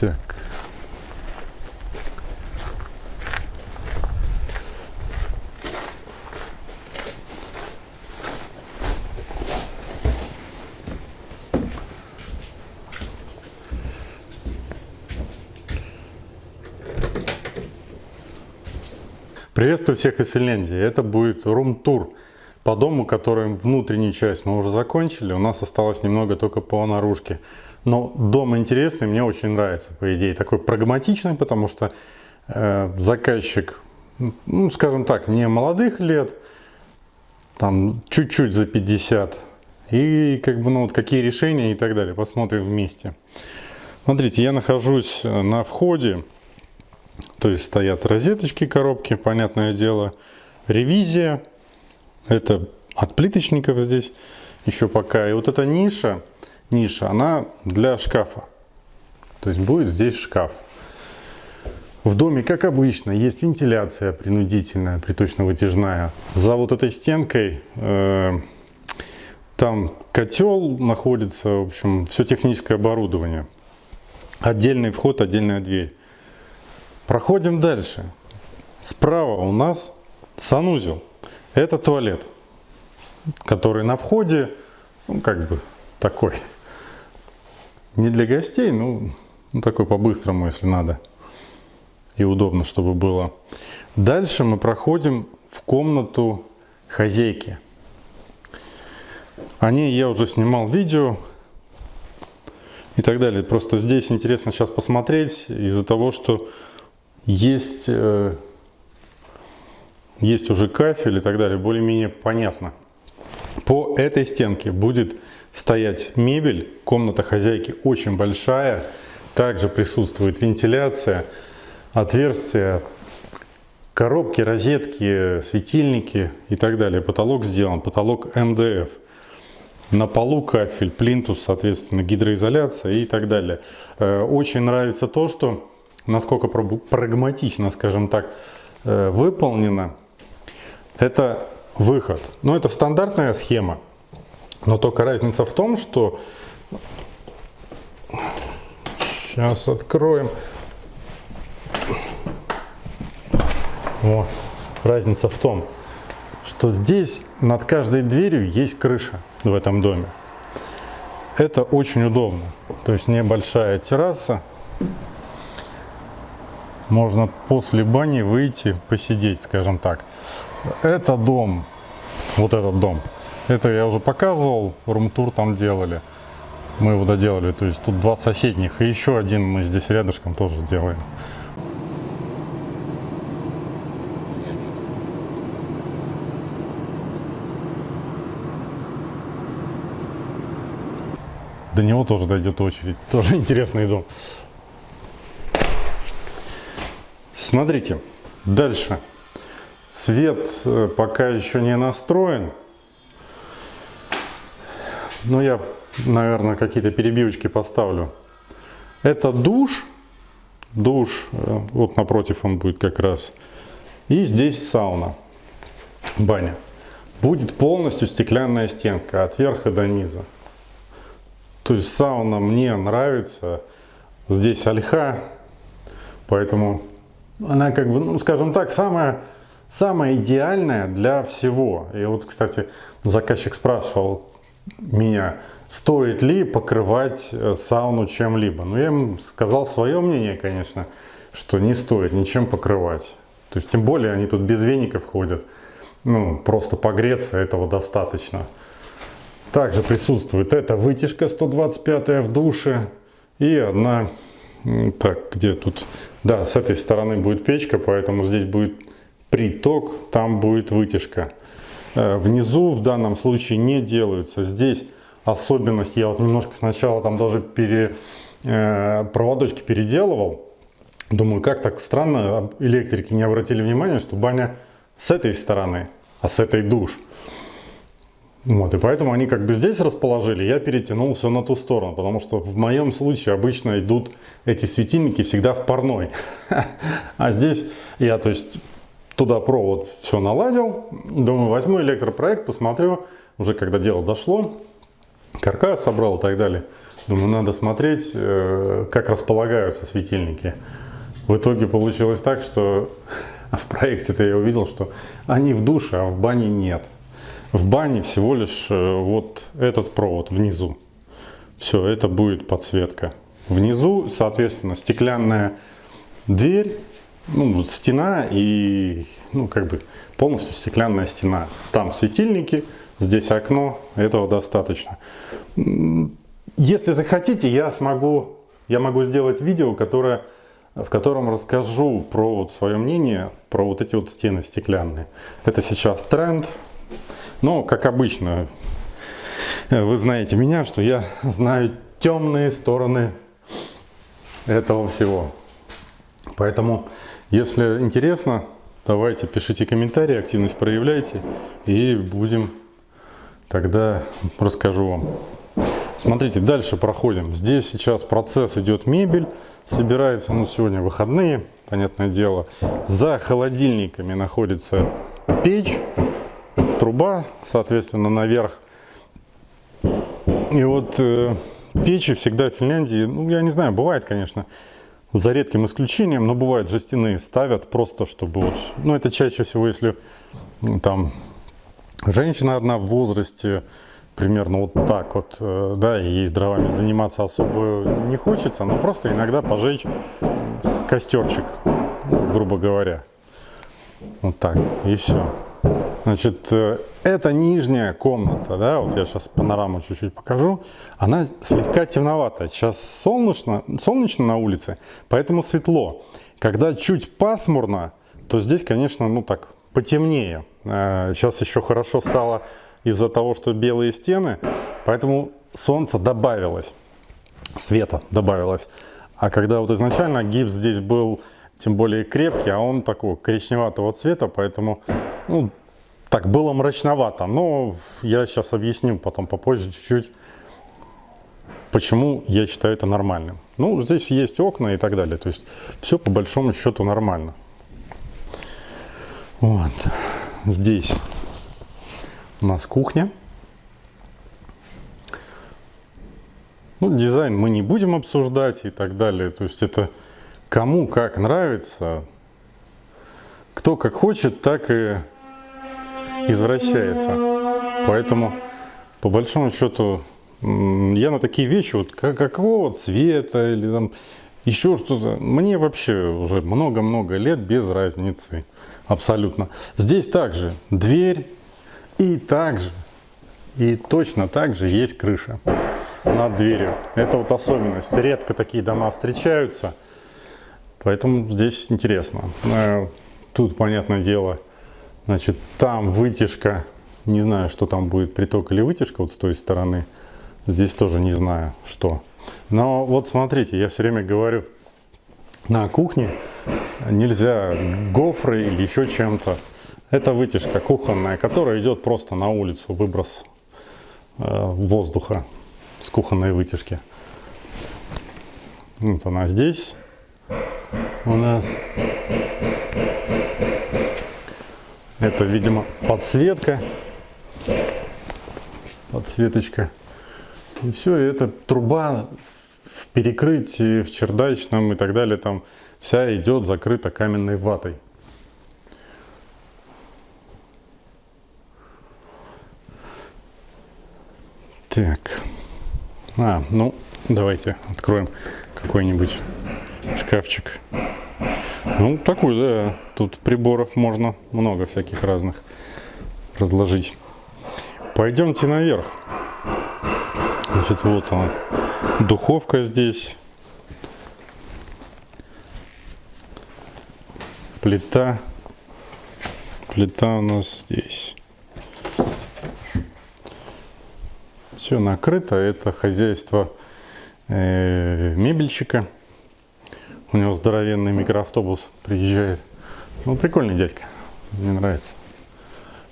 Так. Приветствую всех из Финляндии. Это будет рум-тур по дому, который внутреннюю часть мы уже закончили. У нас осталось немного только по наружке. Но дом интересный, мне очень нравится, по идее. Такой прагматичный, потому что э, заказчик, ну, скажем так, не молодых лет, там чуть-чуть за 50. И как бы, ну, вот какие решения и так далее. Посмотрим вместе. Смотрите, я нахожусь на входе. То есть стоят розеточки, коробки, понятное дело. Ревизия. Это от плиточников здесь еще пока. И вот эта ниша, ниша, она для шкафа. То есть будет здесь шкаф. В доме, как обычно, есть вентиляция принудительная, приточно-вытяжная. За вот этой стенкой э, там котел находится, в общем, все техническое оборудование. Отдельный вход, отдельная дверь. Проходим дальше. Справа у нас санузел. Это туалет, который на входе, ну, как бы такой, не для гостей, ну, ну такой по-быстрому, если надо. И удобно, чтобы было. Дальше мы проходим в комнату хозяйки. О ней я уже снимал видео и так далее. Просто здесь интересно сейчас посмотреть из-за того, что есть, э, есть уже кафель и так далее, более-менее понятно. По этой стенке будет стоять мебель, комната хозяйки очень большая, также присутствует вентиляция, отверстия, коробки, розетки, светильники и так далее. Потолок сделан, потолок МДФ. На полу кафель, плинтус, соответственно, гидроизоляция и так далее. Э, очень нравится то, что насколько прагматично, скажем так, э, выполнено, это выход. Но это стандартная схема, но только разница в том, что... Сейчас откроем. О, разница в том, что здесь над каждой дверью есть крыша в этом доме. Это очень удобно. То есть небольшая терраса, можно после бани выйти, посидеть, скажем так. Это дом, вот этот дом. Это я уже показывал, румтур там делали. Мы его доделали, то есть тут два соседних. И еще один мы здесь рядышком тоже делаем. До него тоже дойдет очередь. Тоже интересный дом. Смотрите, дальше. Свет э, пока еще не настроен. Но я, наверное, какие-то перебивочки поставлю. Это душ. Душ, э, вот напротив он будет как раз. И здесь сауна, баня. Будет полностью стеклянная стенка от верха до низа. То есть сауна мне нравится. Здесь ольха, поэтому она как бы, ну, скажем так, самая, самая идеальная для всего. И вот, кстати, заказчик спрашивал меня, стоит ли покрывать э, сауну чем-либо. Но ну, я ему сказал свое мнение, конечно, что не стоит ничем покрывать. То есть, тем более, они тут без веников ходят. Ну, просто погреться этого достаточно. Также присутствует эта вытяжка 125 в душе и одна так, где тут? Да, с этой стороны будет печка, поэтому здесь будет приток, там будет вытяжка. Э, внизу в данном случае не делаются. Здесь особенность, я вот немножко сначала там даже пере, э, проводочки переделывал. Думаю, как так странно, электрики не обратили внимания, что баня с этой стороны, а с этой душ. Вот, и поэтому они как бы здесь расположили, я перетянул все на ту сторону, потому что в моем случае обычно идут эти светильники всегда в парной. А здесь я, то есть, туда провод все наладил, думаю, возьму электропроект, посмотрю, уже когда дело дошло, каркас собрал и так далее. Думаю, надо смотреть, э, как располагаются светильники. В итоге получилось так, что в проекте-то я увидел, что они в душе, а в бане нет. В бане всего лишь э, вот этот провод внизу. Все, это будет подсветка. Внизу, соответственно, стеклянная дверь, ну, стена и, ну, как бы полностью стеклянная стена. Там светильники, здесь окно, этого достаточно. Если захотите, я смогу, я могу сделать видео, которое, в котором расскажу про вот свое мнение, про вот эти вот стены стеклянные. Это сейчас тренд, но, как обычно, вы знаете меня, что я знаю темные стороны этого всего. Поэтому, если интересно, давайте пишите комментарии, активность проявляйте, и будем тогда расскажу вам. Смотрите, дальше проходим. Здесь сейчас процесс идет мебель, собирается, ну сегодня выходные, понятное дело. За холодильниками находится печь, труба, соответственно, наверх. И вот э, печи всегда в Финляндии, ну я не знаю, бывает, конечно, за редким исключением, но бывают жестяные, ставят просто, чтобы вот, ну это чаще всего, если там женщина одна в возрасте, примерно вот так вот, э, да, и ей с дровами заниматься особо не хочется, но просто иногда пожечь костерчик, грубо говоря. Вот так, и все. Значит, э, это нижняя комната, да, вот я сейчас панораму чуть-чуть покажу. Она слегка темноватая. Сейчас солнечно, солнечно на улице, поэтому светло. Когда чуть пасмурно, то здесь, конечно, ну так, потемнее. Сейчас э, еще хорошо стало из-за того, что белые стены, поэтому солнце добавилось, света добавилось. А когда вот изначально гипс здесь был тем более крепкий, а он такого коричневатого цвета, поэтому ну, так было мрачновато. Но я сейчас объясню потом попозже чуть-чуть, почему я считаю это нормальным. Ну, здесь есть окна и так далее, то есть все по большому счету нормально. Вот, здесь у нас кухня. Ну, дизайн мы не будем обсуждать и так далее. То есть это кому как нравится. Кто как хочет, так и извращается. Поэтому, по большому счету, я на такие вещи, вот как, какого цвета или там еще что-то, мне вообще уже много-много лет без разницы. Абсолютно. Здесь также дверь, и также, и точно так же есть крыша над дверью. Это вот особенность. Редко такие дома встречаются, поэтому здесь интересно. Э, тут, понятное дело, значит, там вытяжка, не знаю, что там будет, приток или вытяжка вот с той стороны. Здесь тоже не знаю, что. Но вот смотрите, я все время говорю, на кухне нельзя гофры или еще чем-то это вытяжка кухонная, которая идет просто на улицу, выброс э, воздуха с кухонной вытяжки. Вот она здесь у нас. Это, видимо, подсветка. Подсветочка. И все, это труба в перекрытии, в чердачном и так далее, там вся идет закрыта каменной ватой. Так. А, ну, давайте откроем какой-нибудь шкафчик. Ну, такой, да. Тут приборов можно много всяких разных разложить. Пойдемте наверх. Значит, вот она. Духовка здесь. Плита. Плита у нас здесь. Все накрыто. Это хозяйство э, мебельщика. У него здоровенный микроавтобус приезжает. Ну, прикольный дядька. Мне нравится.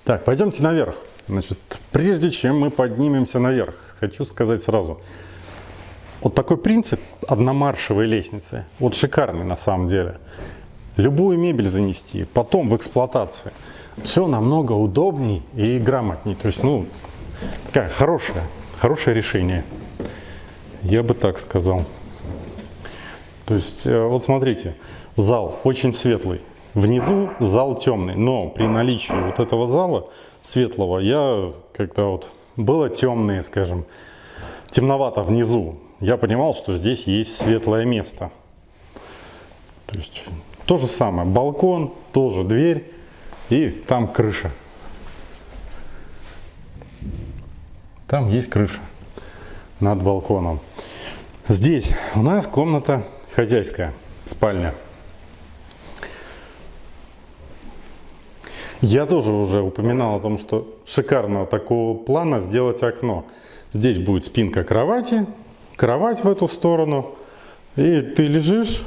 Так, пойдемте наверх. Значит, прежде чем мы поднимемся наверх, хочу сказать сразу. Вот такой принцип одномаршевой лестницы, вот шикарный на самом деле. Любую мебель занести, потом в эксплуатации. Все намного удобней и грамотней. То есть, ну, такая хорошая Хорошее решение. Я бы так сказал. То есть, э, вот смотрите, зал очень светлый. Внизу зал темный, но при наличии вот этого зала светлого я, когда вот было темное, скажем, темновато внизу, я понимал, что здесь есть светлое место. То есть то же самое, балкон, тоже дверь и там крыша. Там есть крыша над балконом. Здесь у нас комната хозяйская, спальня. Я тоже уже упоминал о том, что шикарного такого плана сделать окно. Здесь будет спинка кровати, кровать в эту сторону, и ты лежишь,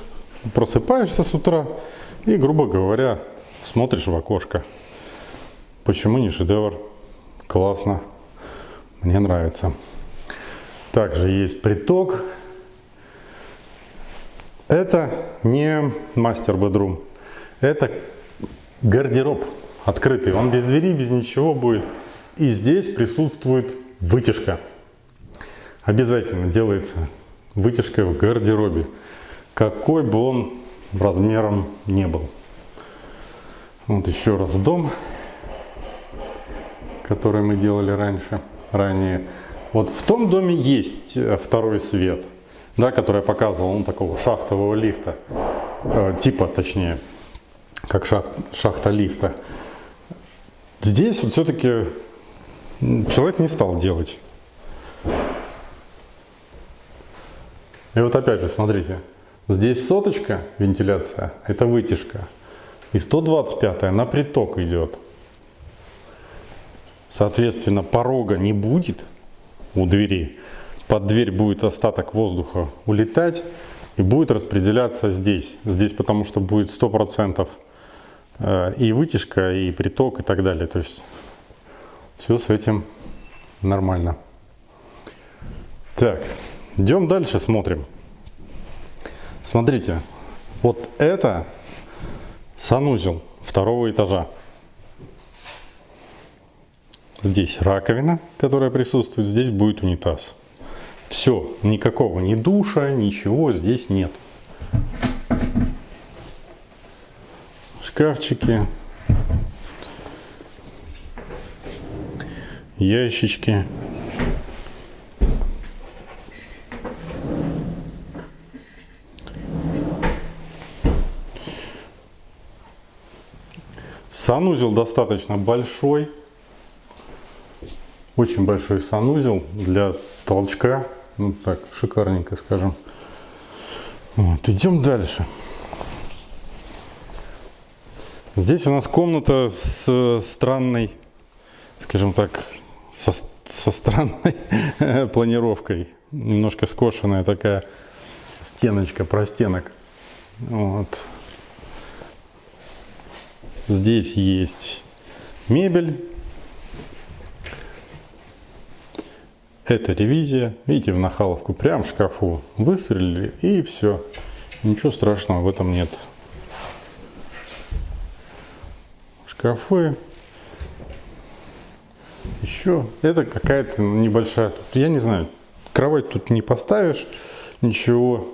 просыпаешься с утра и, грубо говоря, смотришь в окошко. Почему не шедевр? Классно. Мне нравится. Также есть приток. Это не мастер-бедрум. Это гардероб открытый. Он без двери, без ничего будет. И здесь присутствует вытяжка. Обязательно делается вытяжка в гардеробе. Какой бы он размером не был. Вот еще раз дом, который мы делали раньше, ранее. Вот в том доме есть второй свет, да, который я показывал, ну, такого шахтового лифта, э, типа точнее, как шахт, шахта лифта. Здесь вот все-таки человек не стал делать. И вот опять же, смотрите, здесь соточка вентиляция, это вытяжка, и 125 на приток идет. Соответственно, порога не будет, у двери. Под дверь будет остаток воздуха улетать и будет распределяться здесь. Здесь потому что будет 100% э, и вытяжка, и приток, и так далее. То есть все с этим нормально. Так, идем дальше, смотрим. Смотрите, вот это санузел второго этажа. Здесь раковина, которая присутствует, здесь будет унитаз. Все, никакого ни душа, ничего здесь нет. Шкафчики, ящички. Санузел достаточно большой. Очень большой санузел для толчка. Ну так, шикарненько скажем. Вот, идем дальше. Здесь у нас комната с странной, скажем так, со, со странной планировкой. Немножко скошенная такая стеночка, простенок. Вот. Здесь есть мебель Это ревизия. Видите, в нахаловку прям в шкафу выстрелили и все. Ничего страшного в этом нет. Шкафы. Еще это какая-то небольшая, я не знаю, кровать тут не поставишь, ничего,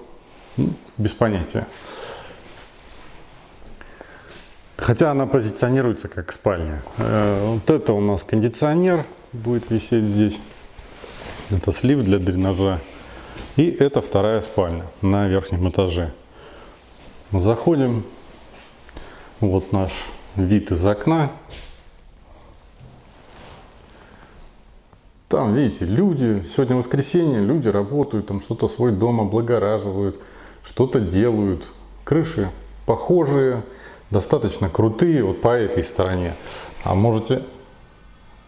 ну, без понятия. Хотя она позиционируется как спальня. Э, вот это у нас кондиционер будет висеть здесь. Это слив для дренажа. И это вторая спальня на верхнем этаже. Заходим. Вот наш вид из окна. Там, видите, люди, сегодня воскресенье, люди работают, там что-то свой дом облагораживают, что-то делают. Крыши похожие, достаточно крутые вот по этой стороне. А можете,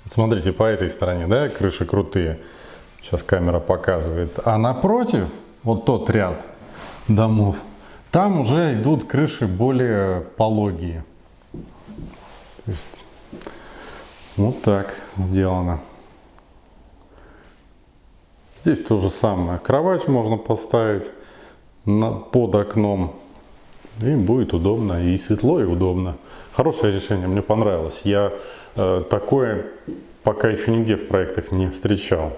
смотрите, по этой стороне, да, крыши крутые. Сейчас камера показывает. А напротив, вот тот ряд домов, там уже идут крыши более пологие. То есть, вот так сделано. Здесь то же самое. Кровать можно поставить на, под окном. И будет удобно, и светло, и удобно. Хорошее решение, мне понравилось. Я э, такое пока еще нигде в проектах не встречал.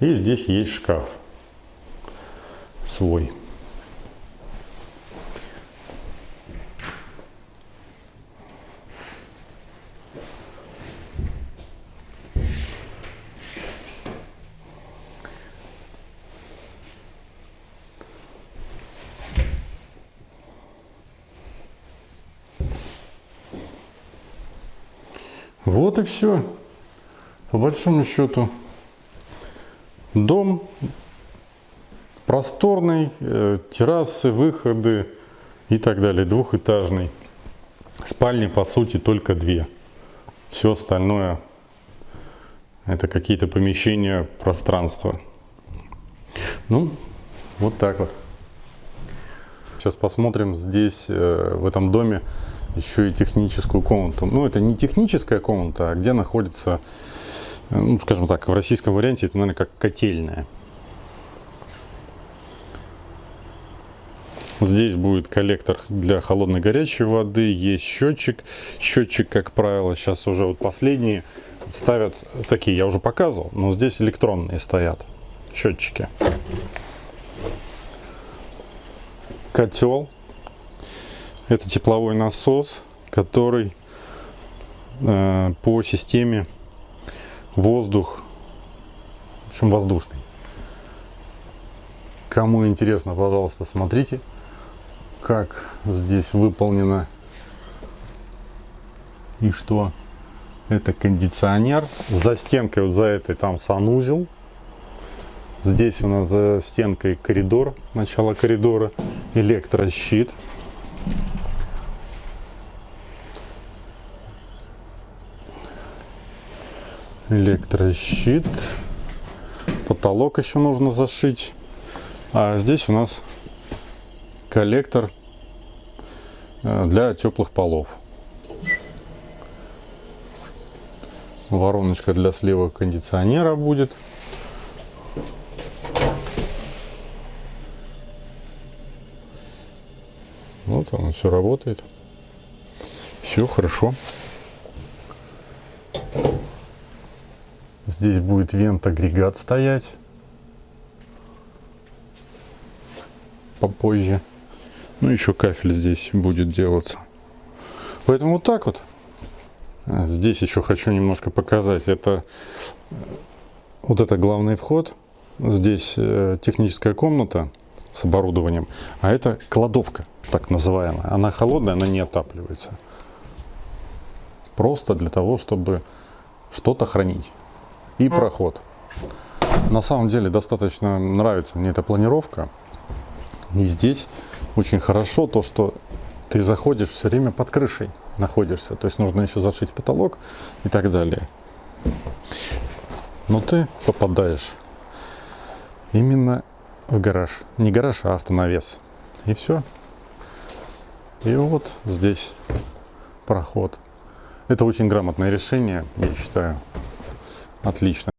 И здесь есть шкаф. свой. Вот и все. По большому счету, дом просторный, э, террасы, выходы и так далее, двухэтажный. Спальни, по сути, только две. Все остальное это какие-то помещения, пространства. Ну, вот так вот. Сейчас посмотрим здесь, э, в этом доме, еще и техническую комнату. Ну, это не техническая комната, а где находится, ну, скажем так, в российском варианте это, наверное, как котельная. Здесь будет коллектор для холодной горячей воды, есть счетчик. Счетчик, как правило, сейчас уже вот последние ставят такие, я уже показывал, но здесь электронные стоят счетчики. Котел. Это тепловой насос, который э, по системе воздух, в общем воздушный. Кому интересно, пожалуйста, смотрите как здесь выполнено и что. Это кондиционер. За стенкой вот за этой там санузел здесь у нас за стенкой коридор начало коридора электрощит электрощит потолок еще нужно зашить а здесь у нас коллектор э, для теплых полов. Вороночка для слива кондиционера будет. Вот оно все работает. Все хорошо. Здесь будет вент-агрегат стоять попозже. Ну, еще кафель здесь будет делаться. Поэтому вот так вот. А, здесь еще хочу немножко показать. Это вот это главный вход. Здесь э, техническая комната с оборудованием. А это кладовка, так называемая. Она холодная, она не отапливается. Просто для того, чтобы что-то хранить. И проход. На самом деле достаточно нравится мне эта планировка. И здесь очень хорошо то, что ты заходишь все время под крышей находишься. То есть нужно еще зашить потолок и так далее. Но ты попадаешь именно в гараж. Не гараж, а автонавес. И все. И вот здесь проход. Это очень грамотное решение, я считаю. Отлично.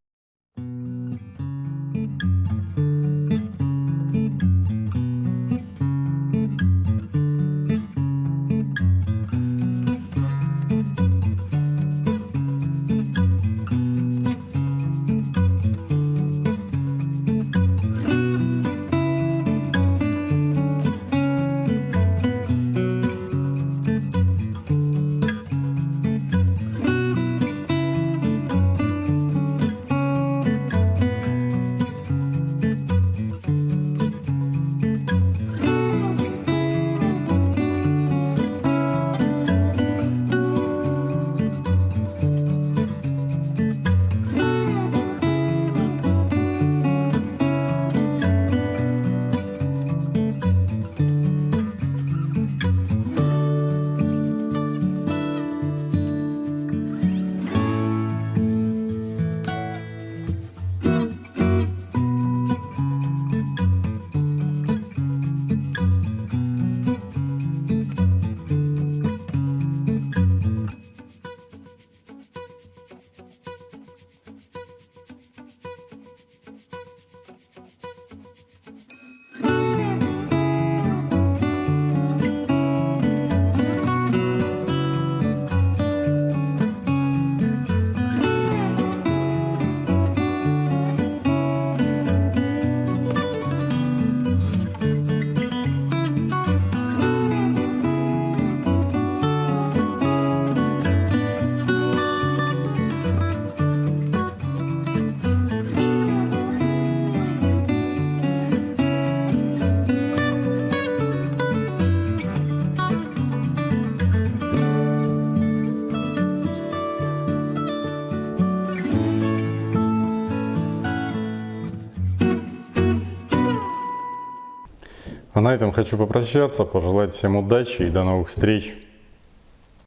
На этом хочу попрощаться, пожелать всем удачи и до новых встреч.